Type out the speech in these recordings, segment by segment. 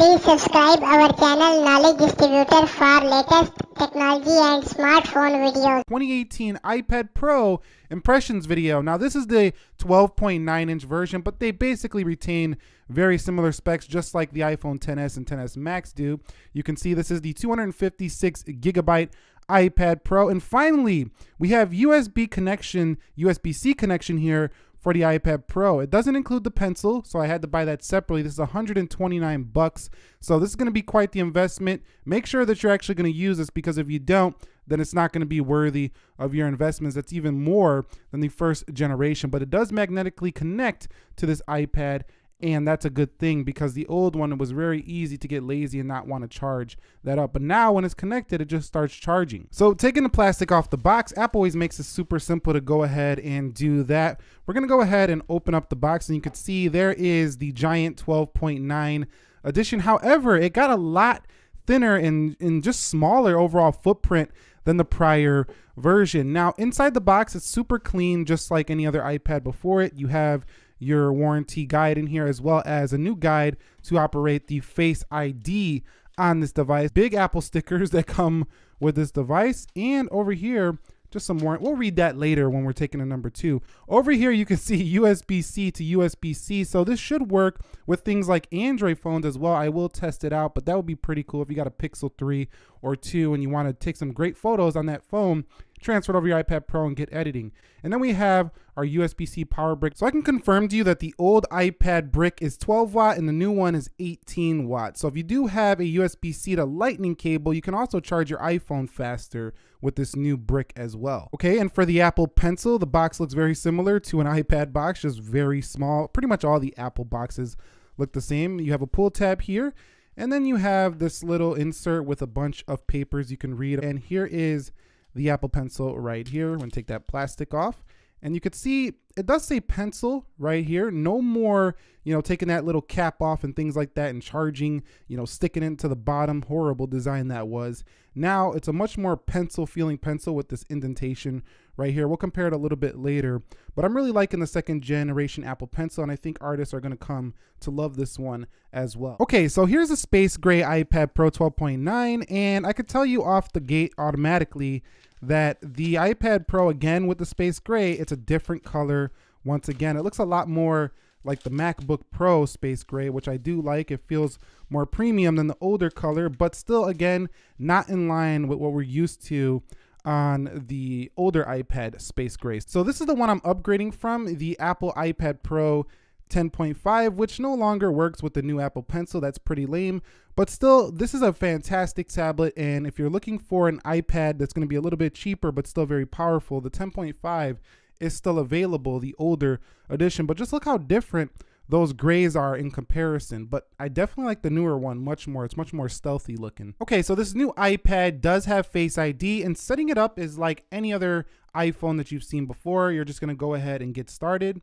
Please subscribe our channel Knowledge Distributor for latest technology and smartphone videos. 2018 iPad Pro impressions video. Now this is the 12.9 inch version, but they basically retain very similar specs just like the iPhone 10s and 10s Max do. You can see this is the 256 gigabyte iPad Pro. And finally, we have USB connection, USB-C connection here for the iPad Pro. It doesn't include the pencil, so I had to buy that separately. This is 129 bucks. So this is going to be quite the investment. Make sure that you're actually going to use this because if you don't, then it's not going to be worthy of your investments. That's even more than the first generation, but it does magnetically connect to this iPad and that's a good thing because the old one was very easy to get lazy and not want to charge that up. But now when it's connected it just starts charging. So taking the plastic off the box apple always makes it super simple to go ahead and do that. We're going to go ahead and open up the box and you can see there is the giant 12.9 edition. However it got a lot thinner and, and just smaller overall footprint than the prior version. Now inside the box it's super clean just like any other ipad before it. You have your warranty guide in here as well as a new guide to operate the Face ID on this device. Big Apple stickers that come with this device. And over here, just some more. We'll read that later when we're taking a number two. Over here, you can see USB-C to USB-C. So this should work with things like Android phones as well. I will test it out, but that would be pretty cool if you got a Pixel 3 or 2 and you want to take some great photos on that phone transfer it over your iPad Pro and get editing. And then we have our USB-C power brick. So I can confirm to you that the old iPad brick is 12 watt and the new one is 18 watt. So if you do have a USB-C to lightning cable, you can also charge your iPhone faster with this new brick as well. Okay, and for the Apple Pencil, the box looks very similar to an iPad box, just very small. Pretty much all the Apple boxes look the same. You have a pull tab here, and then you have this little insert with a bunch of papers you can read. And here is the Apple Pencil right here. I'm gonna take that plastic off. And you could see it does say pencil right here. No more, you know, taking that little cap off and things like that and charging, you know, sticking it to the bottom. Horrible design that was. Now it's a much more pencil feeling pencil with this indentation right here. We'll compare it a little bit later, but I'm really liking the second generation Apple Pencil and I think artists are gonna come to love this one as well. Okay, so here's a space gray iPad Pro 12.9 and I could tell you off the gate automatically that the iPad Pro, again with the space gray, it's a different color. Once again, it looks a lot more like the MacBook Pro space gray, which I do like. It feels more premium than the older color, but still, again, not in line with what we're used to on the older iPad space gray. So this is the one I'm upgrading from, the Apple iPad Pro 10.5, which no longer works with the new Apple Pencil. That's pretty lame. But still, this is a fantastic tablet. And if you're looking for an iPad that's going to be a little bit cheaper, but still very powerful, the 10.5 is still available, the older edition. But just look how different those grays are in comparison, but I definitely like the newer one much more. It's much more stealthy looking. Okay, so this new iPad does have Face ID and setting it up is like any other iPhone that you've seen before. You're just gonna go ahead and get started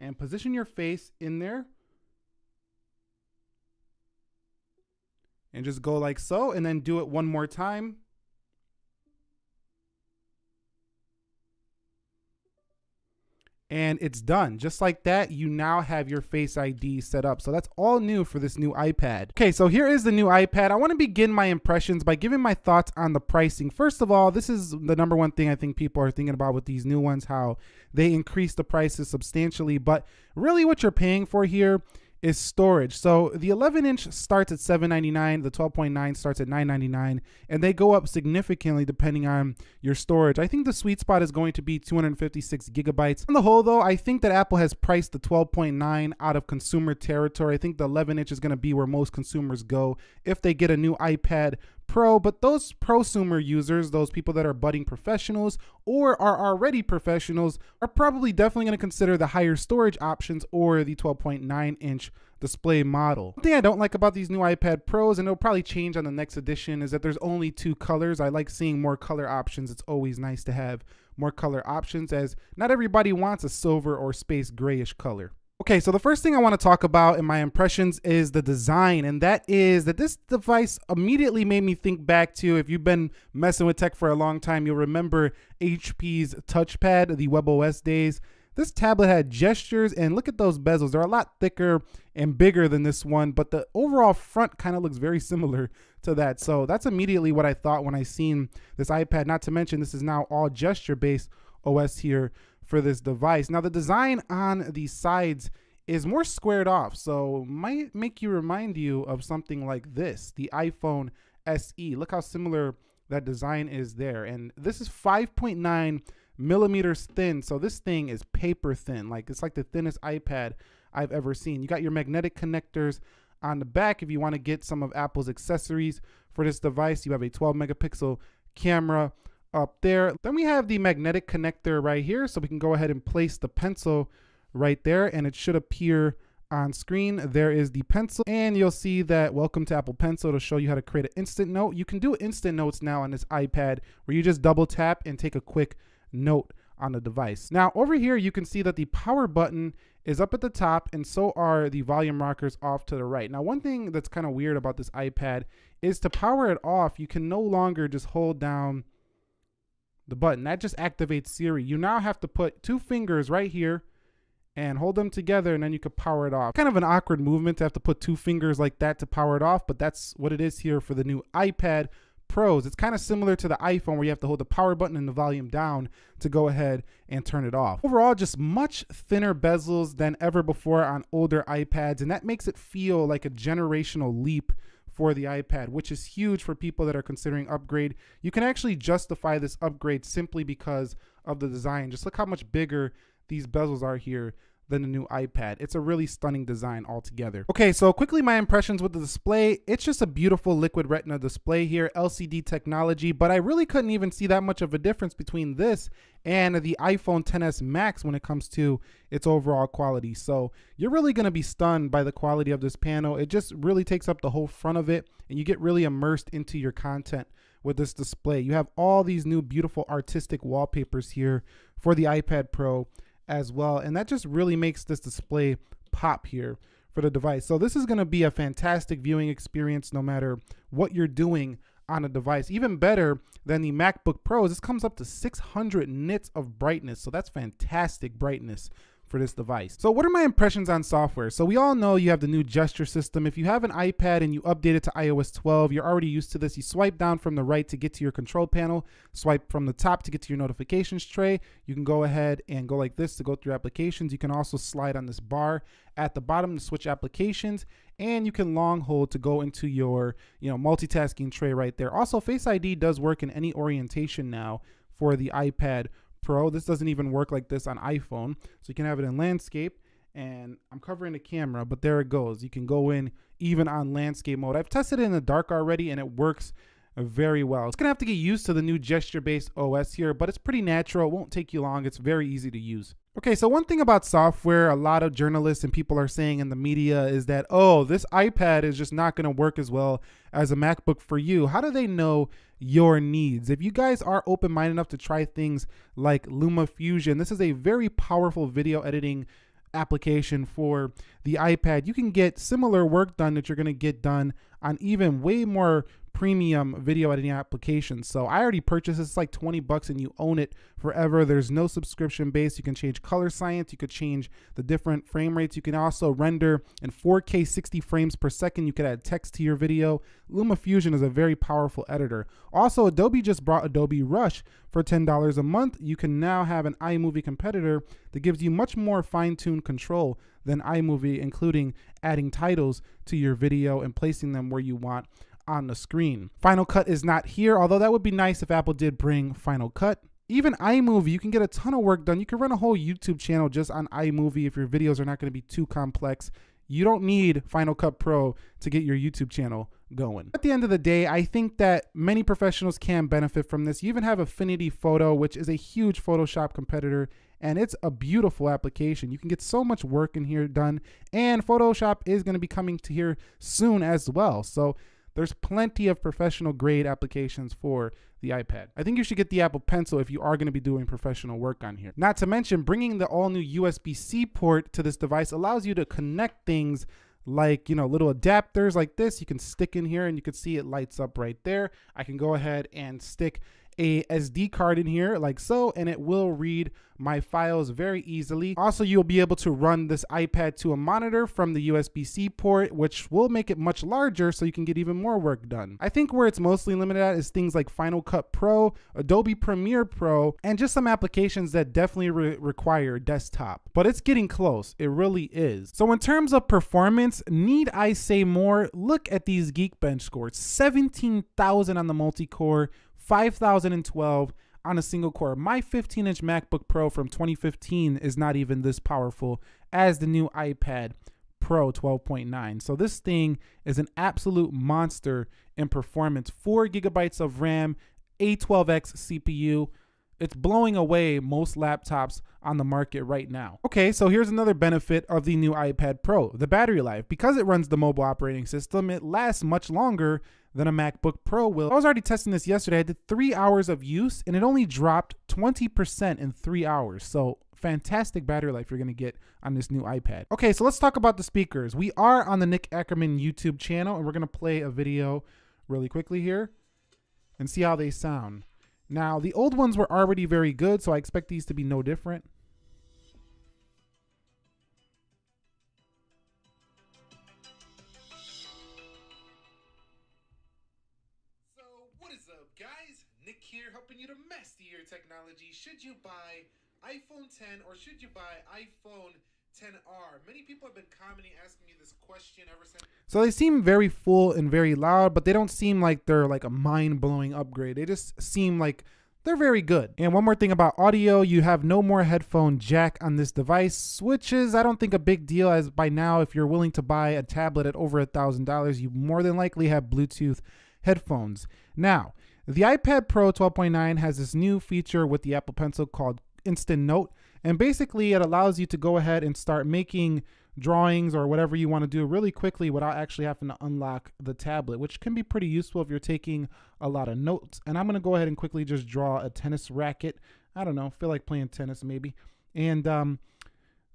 and position your face in there. And just go like so, and then do it one more time. And it's done. Just like that, you now have your Face ID set up. So that's all new for this new iPad. Okay, so here is the new iPad. I wanna begin my impressions by giving my thoughts on the pricing. First of all, this is the number one thing I think people are thinking about with these new ones, how they increase the prices substantially. But really what you're paying for here is storage. So the 11 inch starts at 7.99, the 12.9 starts at 9.99, and they go up significantly depending on your storage. I think the sweet spot is going to be 256 gigabytes. On the whole though, I think that Apple has priced the 12.9 out of consumer territory. I think the 11 inch is going to be where most consumers go if they get a new iPad Pro, but those prosumer users, those people that are budding professionals or are already professionals, are probably definitely going to consider the higher storage options or the 12.9 inch display model. One thing I don't like about these new iPad Pros, and it'll probably change on the next edition, is that there's only two colors. I like seeing more color options. It's always nice to have more color options as not everybody wants a silver or space grayish color. Okay, so the first thing I want to talk about in my impressions is the design, and that is that this device immediately made me think back to if you've been messing with tech for a long time, you'll remember HP's touchpad, the WebOS days. This tablet had gestures and look at those bezels. They're a lot thicker and bigger than this one, but the overall front kind of looks very similar to that. So that's immediately what I thought when I seen this iPad. Not to mention this is now all gesture based OS here for this device. Now the design on the sides is more squared off, so might make you remind you of something like this, the iPhone SE. Look how similar that design is there. And this is 5.9 millimeters thin. So this thing is paper thin. Like it's like the thinnest iPad I've ever seen. You got your magnetic connectors on the back if you want to get some of Apple's accessories for this device. You have a 12 megapixel camera up there. Then we have the magnetic connector right here. So we can go ahead and place the pencil right there and it should appear on screen. There is the pencil and you'll see that welcome to Apple Pencil to show you how to create an instant note. You can do instant notes now on this iPad where you just double tap and take a quick note on the device. Now over here you can see that the power button is up at the top and so are the volume rockers off to the right. Now one thing that's kind of weird about this iPad is to power it off you can no longer just hold down the button. That just activates Siri. You now have to put two fingers right here and hold them together and then you could power it off. Kind of an awkward movement to have to put two fingers like that to power it off, but that's what it is here for the new iPad Pros. It's kind of similar to the iPhone where you have to hold the power button and the volume down to go ahead and turn it off. Overall, just much thinner bezels than ever before on older iPads, and that makes it feel like a generational leap for the iPad, which is huge for people that are considering upgrade. You can actually justify this upgrade simply because of the design. Just look how much bigger these bezels are here than the new iPad. It's a really stunning design altogether. Okay, so quickly my impressions with the display. It's just a beautiful liquid retina display here, LCD technology, but I really couldn't even see that much of a difference between this and the iPhone XS Max when it comes to its overall quality. So you're really gonna be stunned by the quality of this panel. It just really takes up the whole front of it and you get really immersed into your content with this display. You have all these new beautiful artistic wallpapers here for the iPad Pro as well. And that just really makes this display pop here for the device. So this is gonna be a fantastic viewing experience no matter what you're doing on a device. Even better than the MacBook Pros, this comes up to 600 nits of brightness. So that's fantastic brightness for this device. So what are my impressions on software? So we all know you have the new gesture system. If you have an iPad and you update it to iOS 12, you're already used to this. You swipe down from the right to get to your control panel, swipe from the top to get to your notifications tray. You can go ahead and go like this to go through applications. You can also slide on this bar at the bottom to switch applications and you can long hold to go into your you know multitasking tray right there. Also Face ID does work in any orientation now for the iPad Pro. This doesn't even work like this on iPhone. So you can have it in landscape and I'm covering the camera, but there it goes. You can go in even on landscape mode. I've tested it in the dark already and it works very well. It's gonna have to get used to the new gesture-based OS here, but it's pretty natural. It won't take you long. It's very easy to use. Okay, so one thing about software, a lot of journalists and people are saying in the media is that, oh, this iPad is just not gonna work as well as a MacBook for you. How do they know your needs? If you guys are open-minded enough to try things like LumaFusion, this is a very powerful video editing application for the iPad. You can get similar work done that you're gonna get done on even way more premium video editing applications. So I already purchased this. It's like 20 bucks and you own it forever. There's no subscription base. You can change color science. You could change the different frame rates. You can also render in 4K 60 frames per second. You could add text to your video. LumaFusion is a very powerful editor. Also, Adobe just brought Adobe Rush for $10 a month. You can now have an iMovie competitor that gives you much more fine-tuned control than iMovie, including adding titles to your video and placing them where you want on the screen. Final Cut is not here, although that would be nice if Apple did bring Final Cut. Even iMovie, you can get a ton of work done. You can run a whole YouTube channel just on iMovie if your videos are not going to be too complex. You don't need Final Cut Pro to get your YouTube channel going. At the end of the day, I think that many professionals can benefit from this. You even have Affinity Photo, which is a huge Photoshop competitor, and it's a beautiful application. You can get so much work in here done, and Photoshop is going to be coming to here soon as well. So there's plenty of professional grade applications for the iPad. I think you should get the Apple Pencil if you are going to be doing professional work on here. Not to mention, bringing the all new USB-C port to this device allows you to connect things like, you know, little adapters like this. You can stick in here and you can see it lights up right there. I can go ahead and stick a SD card in here like so, and it will read my files very easily. Also, you'll be able to run this iPad to a monitor from the USB-C port, which will make it much larger so you can get even more work done. I think where it's mostly limited at is things like Final Cut Pro, Adobe Premiere Pro, and just some applications that definitely re require desktop. But it's getting close, it really is. So in terms of performance, need I say more? Look at these Geekbench scores, 17,000 on the multi-core, 5,012 on a single core. My 15 inch MacBook Pro from 2015 is not even this powerful as the new iPad Pro 12.9. So this thing is an absolute monster in performance. Four gigabytes of RAM, A12X CPU. It's blowing away most laptops on the market right now. Okay, so here's another benefit of the new iPad Pro, the battery life. Because it runs the mobile operating system, it lasts much longer than a MacBook Pro will. I was already testing this yesterday. I did three hours of use and it only dropped 20% in three hours. So fantastic battery life you're gonna get on this new iPad. Okay, so let's talk about the speakers. We are on the Nick Ackerman YouTube channel and we're gonna play a video really quickly here and see how they sound. Now, the old ones were already very good, so I expect these to be no different. Nick here, helping you to master your technology. Should you buy iPhone 10 or should you buy iPhone 10R? Many people have been commenting, asking me this question ever since. So they seem very full and very loud, but they don't seem like they're like a mind-blowing upgrade. They just seem like they're very good. And one more thing about audio, you have no more headphone jack on this device, which is, I don't think, a big deal as by now, if you're willing to buy a tablet at over a $1,000, you more than likely have Bluetooth headphones. Now, the iPad Pro 12.9 has this new feature with the Apple Pencil called Instant Note. And basically, it allows you to go ahead and start making drawings or whatever you want to do really quickly without actually having to unlock the tablet, which can be pretty useful if you're taking a lot of notes. And I'm going to go ahead and quickly just draw a tennis racket. I don't know, feel like playing tennis maybe. And um,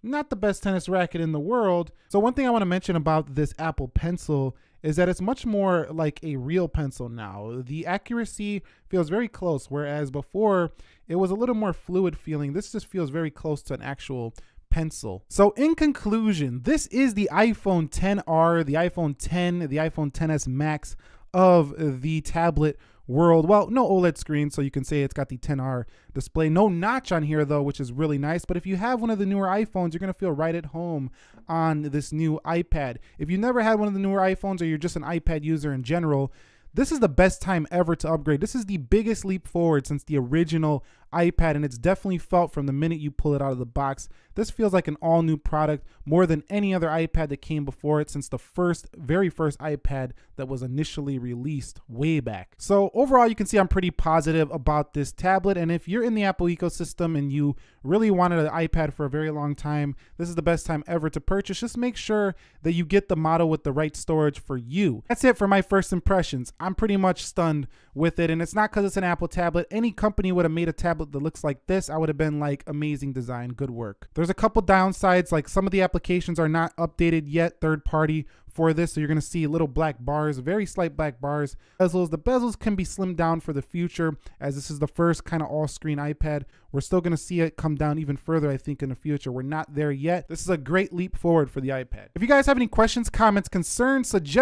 not the best tennis racket in the world. So one thing I want to mention about this Apple Pencil is that it's much more like a real pencil now. The accuracy feels very close, whereas before it was a little more fluid feeling. This just feels very close to an actual pencil. So in conclusion, this is the iPhone 10R, the iPhone 10, the iPhone 10s Max of the tablet world. Well, no OLED screen, so you can say it's got the 10R display. No notch on here though, which is really nice. But if you have one of the newer iPhones, you're gonna feel right at home on this new iPad. If you never had one of the newer iPhones or you're just an iPad user in general, this is the best time ever to upgrade. This is the biggest leap forward since the original iPad, and it's definitely felt from the minute you pull it out of the box. This feels like an all new product more than any other iPad that came before it since the first, very first iPad that was initially released way back. So, overall, you can see I'm pretty positive about this tablet. And if you're in the Apple ecosystem and you really wanted an iPad for a very long time, this is the best time ever to purchase. Just make sure that you get the model with the right storage for you. That's it for my first impressions. I'm pretty much stunned with it. And it's not because it's an Apple tablet. Any company would have made a tablet that looks like this. I would have been like, amazing design, good work. There's a couple downsides, like some of the applications are not updated yet, third party for this. So you're going to see little black bars, very slight black bars. Bezels, the bezels can be slimmed down for the future as this is the first kind of all screen iPad. We're still going to see it come down even further, I think, in the future. We're not there yet. This is a great leap forward for the iPad. If you guys have any questions, comments, concerns, suggestions,